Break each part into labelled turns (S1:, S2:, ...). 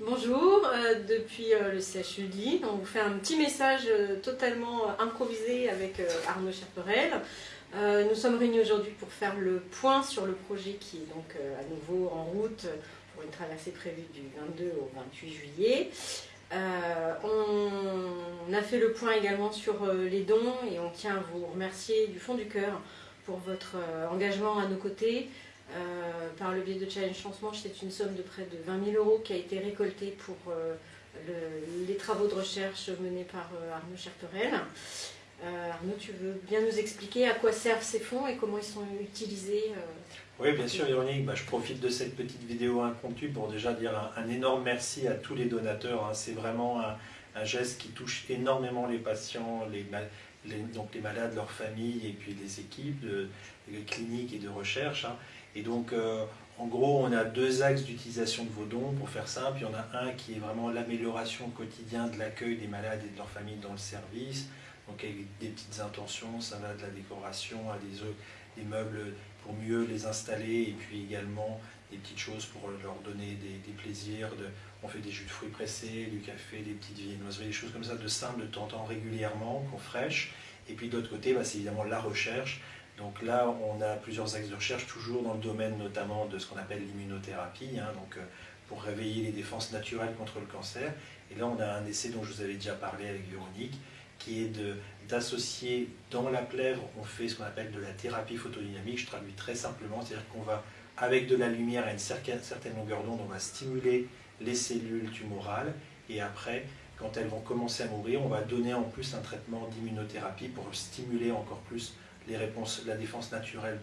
S1: Bonjour, euh, depuis euh, le CHUDI, on vous fait un petit message euh, totalement improvisé avec Arnaud Cherperel. nous sommes réunis aujourd'hui pour faire le point sur le projet qui est donc à nouveau en route pour une traversée prévue du 22 au 28 juillet. on a fait le point également sur les dons et on tient à vous remercier du fond du cœur pour votre engagement à nos côtés, euh, par le biais de Challenge Chancemanche, c'est une somme de près de 20 000 euros qui a été récoltée pour euh, les travaux de recherche menés par euh, Arnaud Cherperel. Arnaud, tu veux bien nous expliquer à quoi servent ces fonds et comment ils sont utilisés
S2: Oui, bien sûr, Véronique. Bah, je profite de cette petite vidéo impromptue pour déjà dire un, énorme merci à tous les donateurs. Hein. C'est vraiment un, geste qui touche énormément les patients, les, donc les malades, leurs familles et puis les équipes de, cliniques et de recherche. Hein. Et donc, euh, en gros, on a deux axes d'utilisation de vos dons, pour faire simple. Il y en a un qui est vraiment l'amélioration quotidienne de l'accueil des malades et de leurs familles dans le service. Donc avec des petites intentions, ça va de la décoration à des, des meubles pour mieux les installer et puis également des petites choses pour leur donner des, plaisirs. On fait des jus de fruits pressés, du café, des petites viennoiseries, des choses comme ça de simple, de temps en temps régulièrement, qu'on fraîche. Et puis de l'autre côté, bah, c'est évidemment la recherche donc là, on a plusieurs axes de recherche, toujours dans le domaine notamment de ce qu'on appelle l'immunothérapie, hein, donc euh, pour réveiller les défenses naturelles contre le cancer. Et là, on a un essai dont je vous avais déjà parlé avec Véronique, qui est d'associer dans la plèvre, on fait ce qu'on appelle de la thérapie photodynamique, je traduis très simplement, c'est-à-dire qu'on va, avec de la lumière à une certaine longueur d'onde, on va stimuler les cellules tumorales, et après, quand elles vont commencer à mourir, on va donner en plus un traitement d'immunothérapie pour stimuler encore plus les réponses, la défense naturelle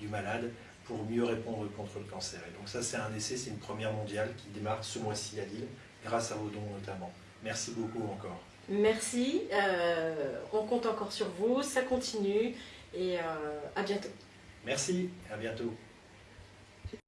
S2: du malade pour mieux répondre contre le cancer. Et donc ça, c'est un essai, c'est une première mondiale qui démarre ce mois-ci à Lille, grâce à vos dons notamment. Merci beaucoup encore.
S1: Merci, euh, on compte encore sur vous, ça continue et euh, à bientôt.
S2: Merci, à bientôt.